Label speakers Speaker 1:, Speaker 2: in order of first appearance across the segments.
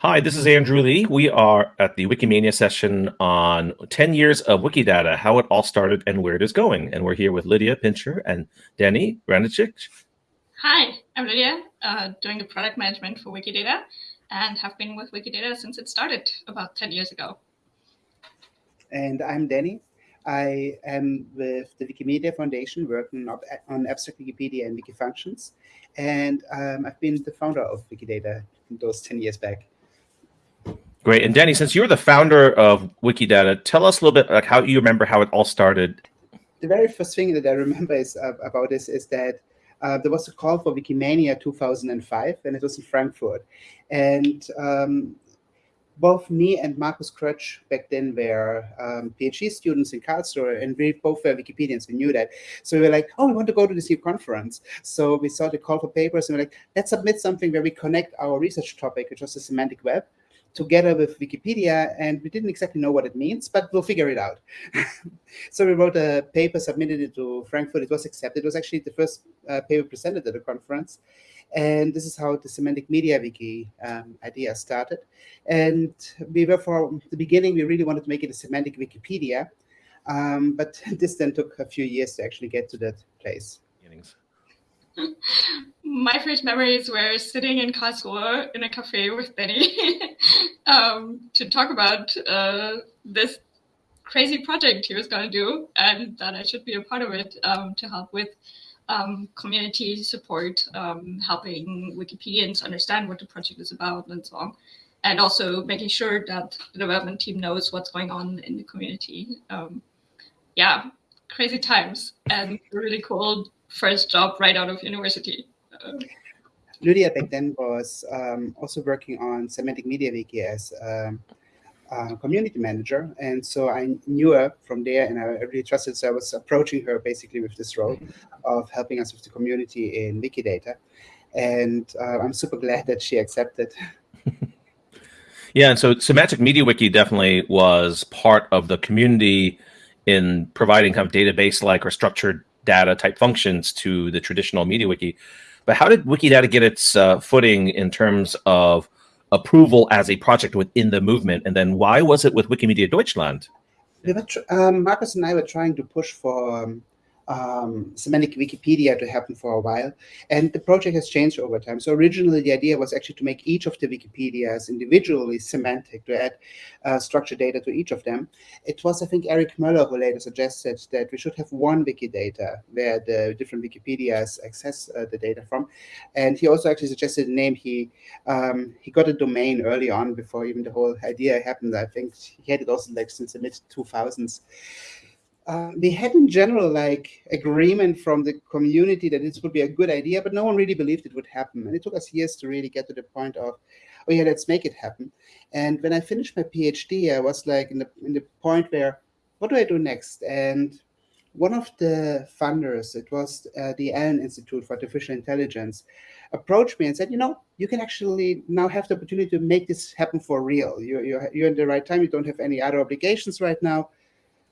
Speaker 1: Hi, this is Andrew Lih. We are at the Wikimania session on 10 years of Wikidata, how it all started and where it is going. And we're here with Lydia Pintscher and Denny Vrandečić.
Speaker 2: Hi, I'm Lydia, uh, doing the product management for Wikidata and have been with Wikidata since it started about 10 years ago.
Speaker 3: And I'm Danny. I am with the Wikimedia Foundation working on abstract Wikipedia and Wikifunctions. And um, I've been the founder of Wikidata those 10 years back.
Speaker 1: Great. And Denny, since you're the founder of Wikidata, tell us a little bit like how you remember how it all started.
Speaker 3: The very first thing that I remember is uh, about this is that uh, there was a call for Wikimania 2005, and it was in Frankfurt. And um, both me and Markus Krötsch back then were um, PhD students in Karlsruhe, and we both were Wikipedians. We knew that. So we were like, oh, we want to go to this new conference. So we saw the call for papers, and we we're like, let's submit something where we connect our research topic, which was the semantic web, together with Wikipedia, and we didn't exactly know what it means, but we'll figure it out. so we wrote a paper, submitted it to Frankfurt. It was accepted. It was actually the first uh, paper presented at the conference. And this is how the Semantic Media Wiki um, idea started. And we were from the beginning, we really wanted to make it a semantic Wikipedia. Um, but this then took a few years to actually get to that place.
Speaker 2: My first memories were sitting in Karlsruhe in a cafe with Denny um, to talk about uh, this crazy project he was going to do and that I should be a part of it um, to help with um, community support, um, helping Wikipedians understand what the project is about and so on. And also making sure that the development team knows what's going on in the community. Um, yeah, crazy times and really cool first job right out of university. Uh,
Speaker 3: Lydia back then was um, also working on Semantic Media Wiki as um, uh, community manager. And so I knew her from there and I really trusted. So I was approaching her basically with this role of helping us with the community in Wikidata. And uh, I'm super glad that she accepted.
Speaker 1: yeah, and so Semantic Media Wiki definitely was part of the community in providing kind of database-like or structured data type functions to the traditional MediaWiki. But how did Wikidata get its uh, footing in terms of approval as a project within the movement? And then why was it with Wikimedia Deutschland?
Speaker 3: We were um, Markus and I were trying to push for um, um, semantic Wikipedia to happen for a while. And the project has changed over time. So originally the idea was actually to make each of the Wikipedias individually semantic, to add uh, structured data to each of them. It was, I think, Erik Möller who later suggested that we should have one Wikidata where the different Wikipedias access uh, the data from. And he also actually suggested a name. He, um, he got a domain early on before even the whole idea happened. I think he had it also like since the mid 2000s uh, we had in general like agreement from the community that this would be a good idea, but no one really believed it would happen. And it took us years to really get to the point of, oh yeah, let's make it happen. And when I finished my PhD, I was like in the in the point where, what do I do next? And one of the funders, it was uh, the Allen Institute for Artificial Intelligence, approached me and said, you know, you can actually now have the opportunity to make this happen for real. You're, you're, you're in the right time. You don't have any other obligations right now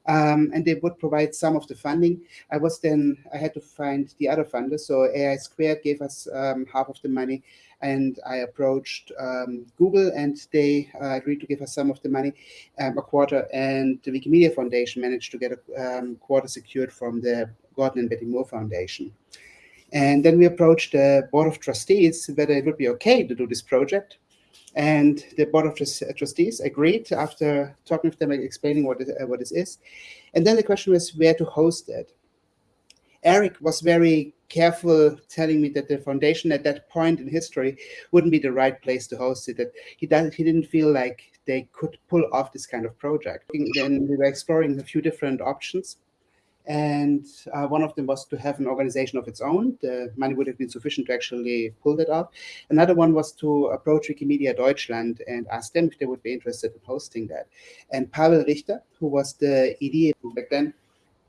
Speaker 3: um, and they would provide some of the funding. I was then, I had to find the other funders. So AI Squared gave us um, half of the money and I approached um, Google and they uh, agreed to give us some of the money, um, a quarter, and the Wikimedia Foundation managed to get a um, quarter secured from the Gordon and Betty Moore Foundation. And then we approached the Board of Trustees whether it would be okay to do this project. And the Board of Trustees agreed after talking with them, and explaining what, it, uh, what this is. And then the question was where to host it. Erik was very careful telling me that the foundation at that point in history wouldn't be the right place to host it, that he, he didn't feel like they could pull off this kind of project. Then we were exploring a few different options. And uh, one of them was to have an organization of its own. The money would have been sufficient to actually pull that off. Another one was to approach Wikimedia Deutschland and ask them if they would be interested in hosting that. And Pavel Richter, who was the ED back then,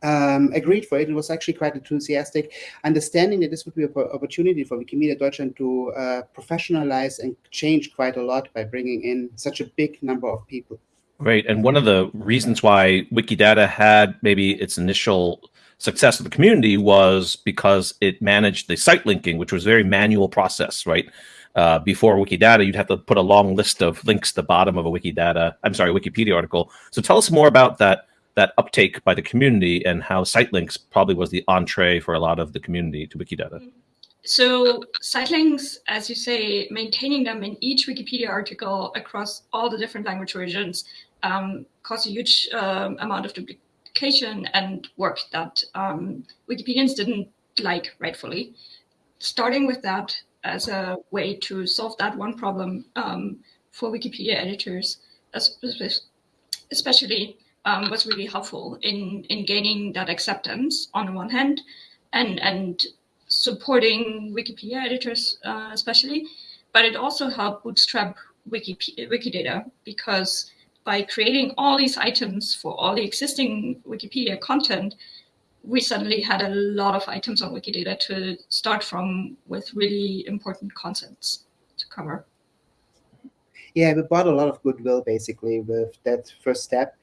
Speaker 3: um, agreed for it and was actually quite enthusiastic, understanding that this would be an opportunity for Wikimedia Deutschland to uh, professionalize and change quite a lot by bringing in such a big number of people.
Speaker 1: Right. And one of the reasons why Wikidata had maybe its initial success of the community was because it managed the site linking, which was a very manual process, right? uh, before Wikidata, you'd have to put a long list of links to the bottom of a Wikidata, I'm sorry, Wikipedia article. So tell us more about that that uptake by the community and how site links probably was the entree for a lot of the community to Wikidata.
Speaker 2: So site links, as you say, maintaining them in each Wikipedia article across all the different language versions um, caused a huge um, amount of duplication and work that um, Wikipedians didn't like rightfully. Starting with that, as a way to solve that one problem um, for Wikipedia editors, especially um, was really helpful in, in gaining that acceptance on the one hand and, and supporting Wikipedia editors uh, especially, but it also helped bootstrap Wikipedia, Wikidata because by creating all these items for all the existing Wikipedia content, we suddenly had a lot of items on Wikidata to start from with really important concepts to cover.
Speaker 3: Yeah, we bought a lot of goodwill basically with that first step.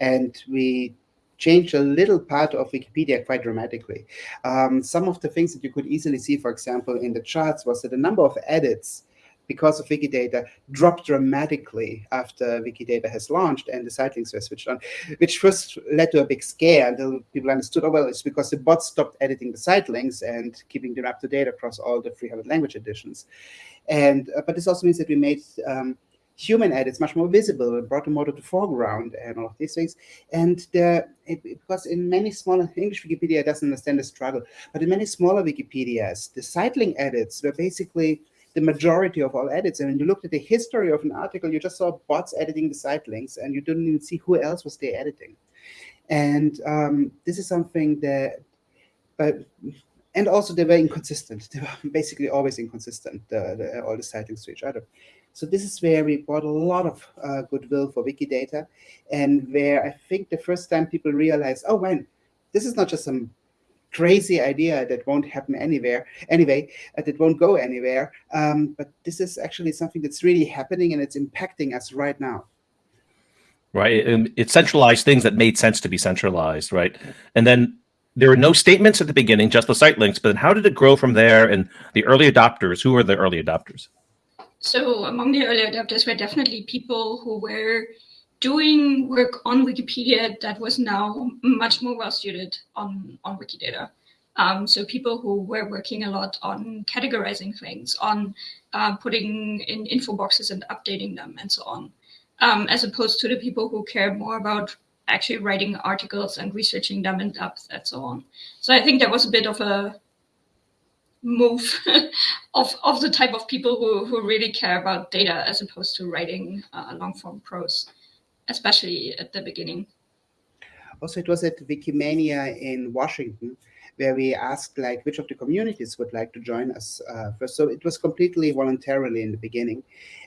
Speaker 3: And we changed a little part of Wikipedia quite dramatically. Um, some of the things that you could easily see, for example, in the charts was that the number of edits because of Wikidata dropped dramatically after Wikidata has launched and the site links were switched on, which first led to a big scare until people understood, oh, well, it's because the bots stopped editing the site links and keeping them up to date across all the 300 language editions. And, uh, but this also means that we made um, human edits much more visible and brought them more to the foreground and all of these things. And it, because in many smaller English Wikipedia doesn't understand the struggle, but in many smaller Wikipedias, the site link edits were basically the majority of all edits. And when you looked at the history of an article, you just saw bots editing the site links and you didn't even see who else was there editing. And um, this is something that, but, and also they were inconsistent. They were basically always inconsistent, the, the, all the site links to each other. So this is where we brought a lot of uh, goodwill for Wikidata and where I think the first time people realized, oh, man, this is not just some crazy idea that won't happen anywhere anyway, uh, that won't go anywhere. Um, but this is actually something that's really happening and it's impacting us right now.
Speaker 1: Right. And it centralized things that made sense to be centralized. Right. And then there were no statements at the beginning, just the site links. But then how did it grow from there? And the early adopters, who were the early adopters?
Speaker 2: So among the early adopters were definitely people who were doing work on Wikipedia that was now much more well suited on, on Wikidata. Um, so people who were working a lot on categorizing things, on uh, putting in info boxes and updating them and so on, um, as opposed to the people who care more about actually writing articles and researching them in depth and so on. So I think there was a bit of a move of, of the type of people who, who really care about data as opposed to writing uh, long form prose especially at the beginning.
Speaker 3: Also, it was at Wikimania in Washington where we asked like which of the communities would like to join us uh, first. So it was completely voluntarily in the beginning.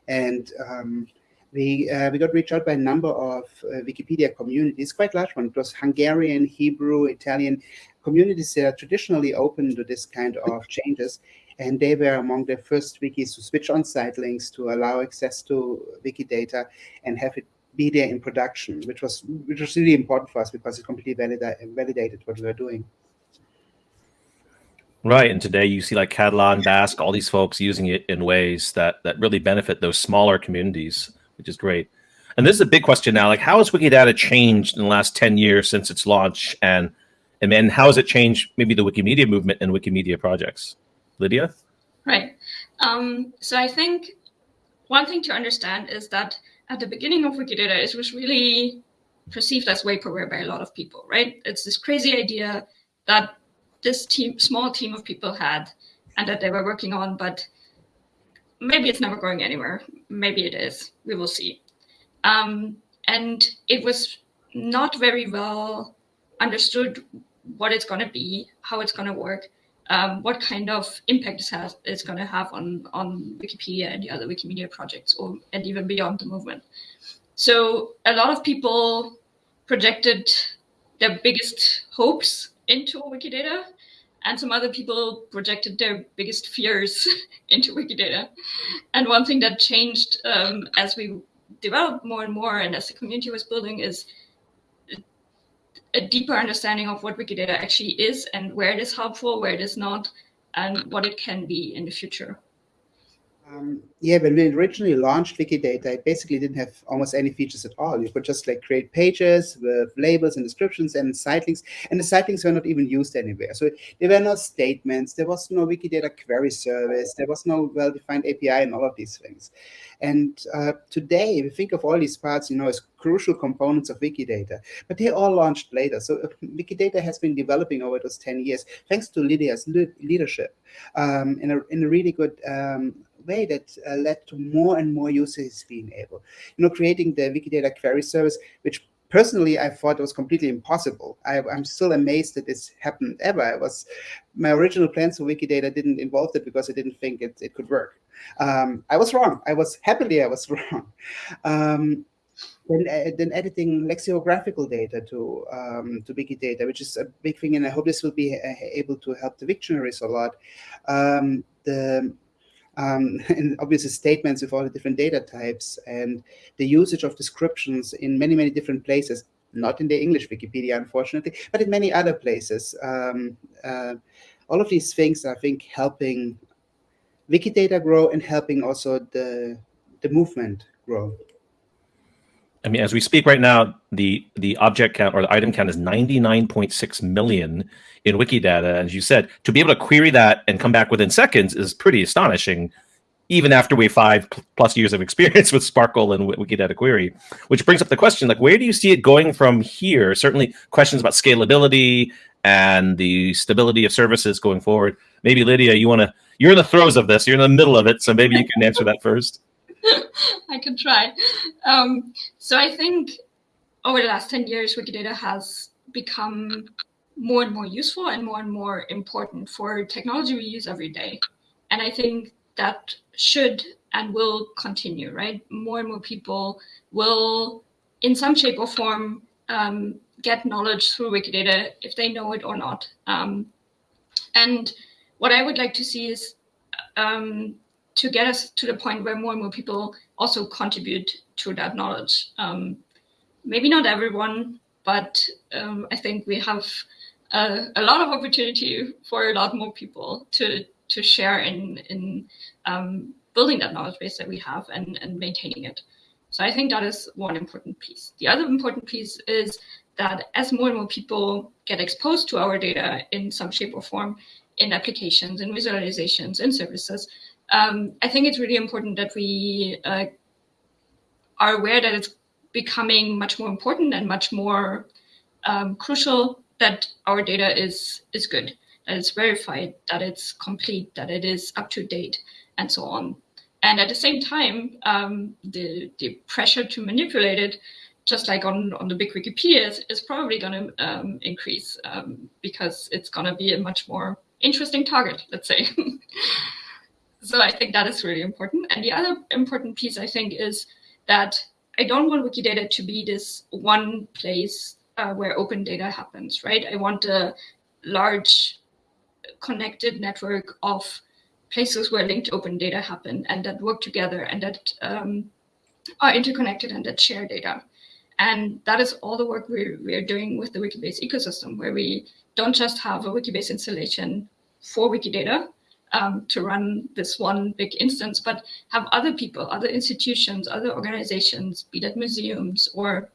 Speaker 3: And um, we, uh, we got reached out by a number of uh, Wikipedia communities, quite large one. It was Hungarian, Hebrew, Italian communities that are traditionally open to this kind of changes. And they were among the first wikis to switch on site links to allow access to Wikidata and have it be there in production, which was which was really important for us because it completely valida validated what we were doing.
Speaker 1: Right, and today you see like Catalan, Basque, all these folks using it in ways that that really benefit those smaller communities, which is great. And this is a big question now: like, how has Wikidata changed in the last ten years since its launch, and and then how has it changed maybe the Wikimedia movement and Wikimedia projects? Lydia.
Speaker 2: Right. Um, so I think one thing to understand is that at the beginning of Wikidata, it was really perceived as vaporware by a lot of people, right? It's this crazy idea that this team, small team of people had and that they were working on, but maybe it's never going anywhere. Maybe it is. We will see. Um, and it was not very well understood what it's going to be, how it's going to work um, what kind of impact this has is going to have on on Wikipedia and the other Wikimedia projects, or and even beyond the movement. So a lot of people projected their biggest hopes into Wikidata, and some other people projected their biggest fears into Wikidata. And one thing that changed um, as we developed more and more, and as the community was building, is a deeper understanding of what Wikidata actually is and where it is helpful, where it is not, and what it can be in the future.
Speaker 3: Um, yeah, when we originally launched Wikidata, it basically didn't have almost any features at all. You could just like create pages with labels and descriptions and site links, and the site links were not even used anywhere. So there were no statements, there was no Wikidata query service, there was no well-defined API and all of these things. And uh, today, we think of all these parts, you know, as crucial components of Wikidata, but they all launched later. So Wikidata has been developing over those 10 years, thanks to Lydia's leadership um, in, a, in a really good um, way that uh, led to more and more users being able, you know, creating the Wikidata query service, which personally I thought was completely impossible. I, am still amazed that this happened ever. I was my original plans for Wikidata didn't involve it because I didn't think it, it could work. Um, I was wrong. I was happily I was wrong. Um, then, uh, then editing lexicographical data to um, to Wikidata, which is a big thing, and I hope this will be uh, able to help the dictionaries a lot. Um, the um, and obviously statements with all the different data types and the usage of descriptions in many, many different places, not in the English Wikipedia, unfortunately, but in many other places. Um, uh, all of these things, I think, helping Wikidata grow and helping also the, the movement grow.
Speaker 1: I mean, as we speak right now, the the object count or the item count is 99.6 million in Wikidata. As you said, to be able to query that and come back within seconds is pretty astonishing, even after we five plus years of experience with SPARQL and Wikidata query. Which brings up the question, like, where do you see it going from here? Certainly questions about scalability and the stability of services going forward. Maybe Lydia, you want to, you're in the throes of this, you're in the middle of it, so maybe you can answer that first.
Speaker 2: I can try. Um, so I think over the last 10 years, Wikidata has become more and more useful and more and more important for technology we use every day. And I think that should and will continue, right? More and more people will, in some shape or form, um, get knowledge through Wikidata if they know it or not. Um, and what I would like to see is um, to get us to the point where more and more people also contribute to that knowledge. Um, maybe not everyone, but um, I think we have a, a, lot of opportunity for a lot more people to to share in in um, building that knowledge base that we have and, and maintaining it. So I think that is one important piece. The other important piece is that as more and more people get exposed to our data in some shape or form, in applications, in visualizations, in services, um, I think it's really important that we uh, are aware that it's becoming much more important and much more um, crucial that our data is is good, that it's verified, that it's complete, that it is up to date, and so on. And at the same time, um, the the pressure to manipulate it, just like on on the big Wikipedia, is, is probably going to um, increase um, because it's going to be a much more interesting target, let's say. So I think that is really important. And the other important piece, I think, is that I don't want Wikidata to be this one place uh, where open data happens, right? I want a large connected network of places where linked open data happen and that work together and that um, are interconnected and that share data. And that is all the work we're, we're doing with the Wikibase ecosystem, where we don't just have a Wikibase installation for Wikidata, um, to run this one big instance, but have other people, other institutions, other organizations, be that museums or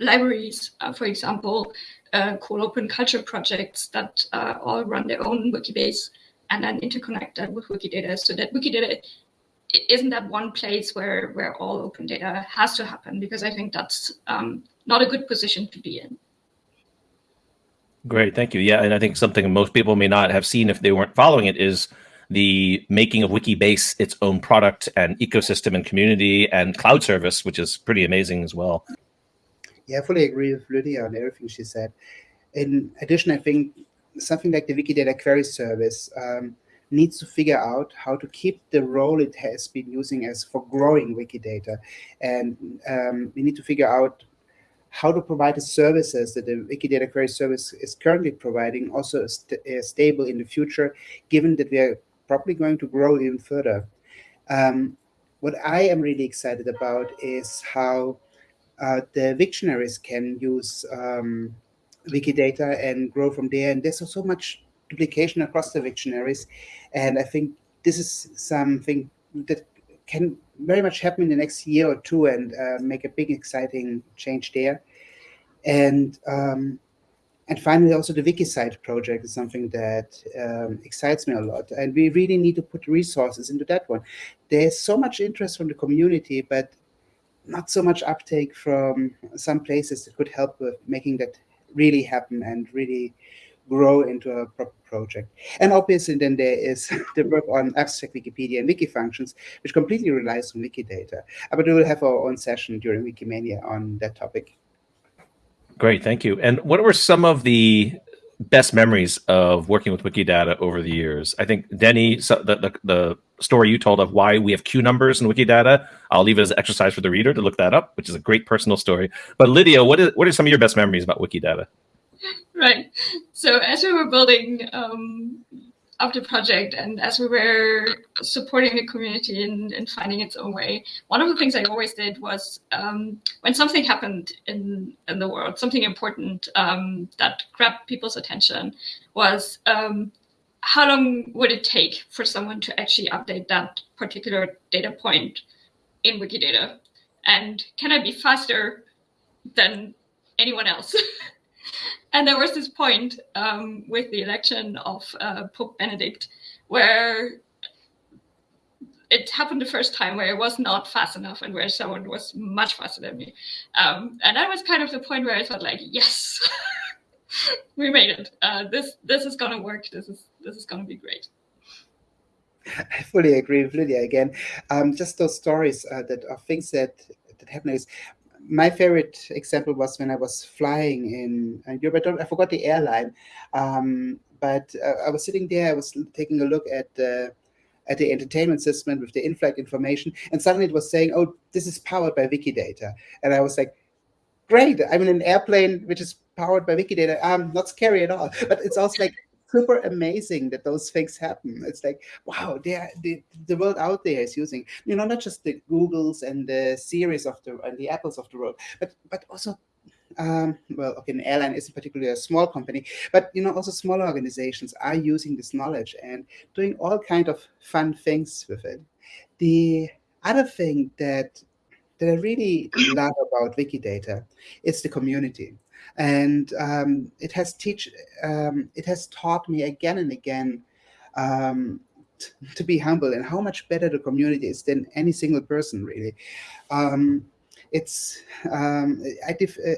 Speaker 2: libraries, uh, for example, uh, open culture projects that uh, all run their own Wikibase and then interconnect that with Wikidata so that Wikidata isn't that one place where, where all open data has to happen, because I think that's um, not a good position to be in.
Speaker 1: Great, thank you. Yeah, and I think something most people may not have seen if they weren't following it is the making of Wikibase its own product and ecosystem and community and cloud service, which is pretty amazing as well.
Speaker 3: Yeah, I fully agree with Lydia on everything she said. In addition, I think something like the Wikidata query service um, needs to figure out how to keep the role it has been using as for growing Wikidata. And um, we need to figure out how to provide the services that the Wikidata query service is currently providing also st stable in the future, given that we are probably going to grow even further. Um, what I am really excited about is how uh, the dictionaries can use um, Wikidata and grow from there. And there's so much duplication across the dictionaries. And I think this is something that can very much happen in the next year or two and uh, make a big exciting change there. And um, and finally, also the WikiCite project is something that um, excites me a lot. And we really need to put resources into that one. There's so much interest from the community, but not so much uptake from some places that could help with making that really happen and really grow into a proper project. And obviously then there is the work on abstract Wikipedia and wiki functions, which completely relies on Wikidata. But we will have our own session during Wikimania on that topic.
Speaker 1: Great, thank you. And what were some of the best memories of working with Wikidata over the years? I think Denny, so the, the, the story you told of why we have Q numbers in Wikidata, I'll leave it as an exercise for the reader to look that up, which is a great personal story. But Lydia, what is what are some of your best memories about Wikidata?
Speaker 2: Right. So as we were building um, of the project and as we were supporting the community and, and finding its own way, one of the things I always did was um, when something happened in, in the world, something important um, that grabbed people's attention was um, how long would it take for someone to actually update that particular data point in Wikidata? And can I be faster than anyone else? and there was this point um, with the election of uh, Pope Benedict where it happened the first time where it was not fast enough and where someone was much faster than me. Um, and that was kind of the point where I thought like, yes, we made it. Uh, this this is gonna work. This is this is gonna be great.
Speaker 3: I fully agree with Lydia again. Um, just those stories uh, that are things that that happen is my favorite example was when I was flying in uh, Europe. I, I forgot the airline, um, but uh, I was sitting there. I was taking a look at the at the entertainment system with the in-flight information, and suddenly it was saying, "Oh, this is powered by Wikidata," and I was like, "Great! I'm in an airplane which is powered by Wikidata. Um, not scary at all." But it's also like super amazing that those things happen. It's like, wow, the, the world out there is using, you know, not just the Googles and the series of the and the Apples of the world, but but also um, well, okay, an airline isn't particularly a small company, but you know, also smaller organizations are using this knowledge and doing all kind of fun things with it. The other thing that that I really love about Wikidata is the community and um, it has teach um, it has taught me again and again um, to be humble and how much better the community is than any single person really. Um, it's um, I def uh,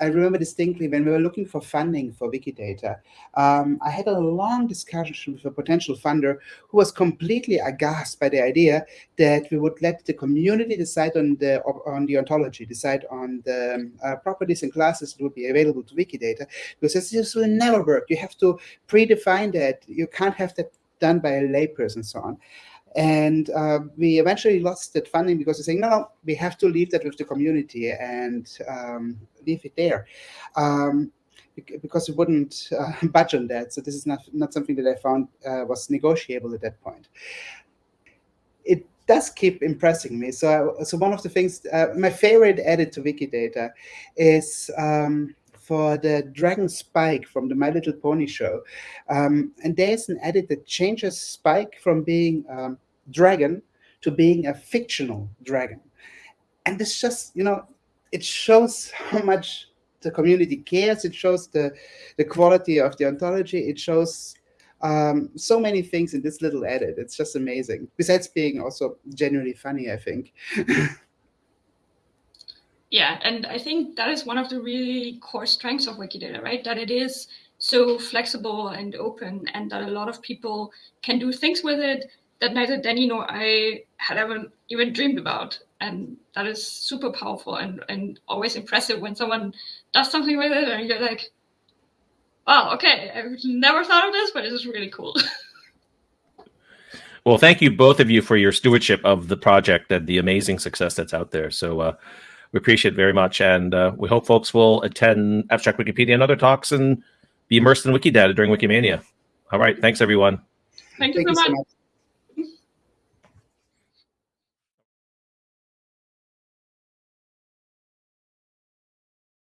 Speaker 3: I remember distinctly when we were looking for funding for Wikidata, um, I had a long discussion with a potential funder who was completely aghast by the idea that we would let the community decide on the on the ontology, decide on the um, uh, properties and classes that would be available to Wikidata, because this will never work. You have to predefine that. You can't have that done by a layperson so on. And uh, we eventually lost that funding because they're saying, no, no, we have to leave that with the community and um, leave it there. Um, because we wouldn't uh, budge on that. So this is not, not something that I found uh, was negotiable at that point. It does keep impressing me. So, so one of the things, uh, my favorite edit to Wikidata is um, for the Dragon Spike from the My Little Pony show. Um, and there's an edit that changes Spike from being um, dragon to being a fictional dragon. And this just, you know, it shows how much the community cares. It shows the, the quality of the ontology. It shows um, so many things in this little edit. It's just amazing. Besides being also genuinely funny, I think.
Speaker 2: yeah, and I think that is one of the really core strengths of Wikidata, right? That it is so flexible and open and that a lot of people can do things with it that neither Denny nor I had ever even dreamed about. And that is super powerful and, and always impressive when someone does something with it and you're like, wow, okay, I've never thought of this, but this is really cool.
Speaker 1: well, thank you both of you for your stewardship of the project and the amazing success that's out there. So uh, we appreciate it very much. And uh, we hope folks will attend Abstract Wikipedia and other talks and be immersed in Wikidata during Wikimania. All right. Thanks, everyone.
Speaker 2: Thank you, thank so, much. so much.